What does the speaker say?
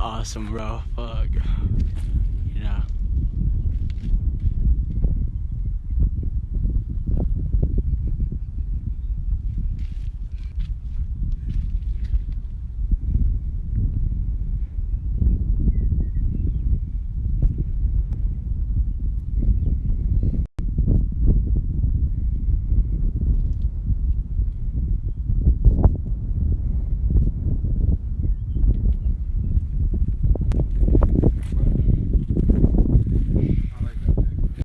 awesome, bro. Fuck.